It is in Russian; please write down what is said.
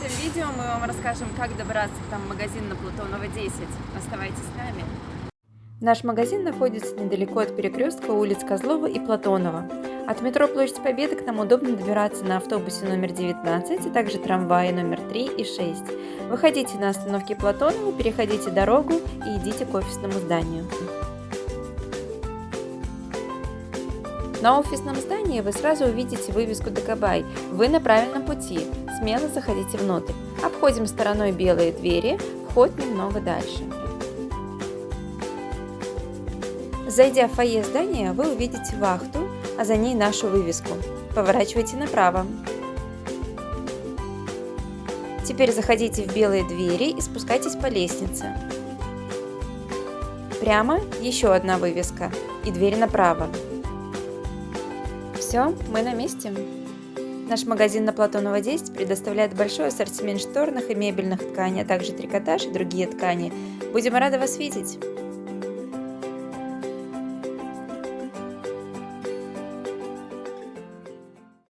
видео мы вам расскажем, как добраться там в магазин на Платонова 10. Оставайтесь с нами. Наш магазин находится недалеко от перекрестка улиц Козлова и Платонова. От метро Площадь Победы к нам удобно добираться на автобусе номер 19, а также трамвае номер 3 и 6. Выходите на остановке Платонова, переходите дорогу и идите к офисному зданию. На офисном здании вы сразу увидите вывеску «Докабай». Вы на правильном пути. Смело заходите внутрь. Обходим стороной белые двери, вход немного дальше. Зайдя в фойе здания, вы увидите вахту, а за ней нашу вывеску. Поворачивайте направо. Теперь заходите в белые двери и спускайтесь по лестнице. Прямо еще одна вывеска и дверь направо. Все, мы на месте. Наш магазин на Платонова 10 предоставляет большой ассортимент шторных и мебельных тканей, а также трикотаж и другие ткани. Будем рады вас видеть!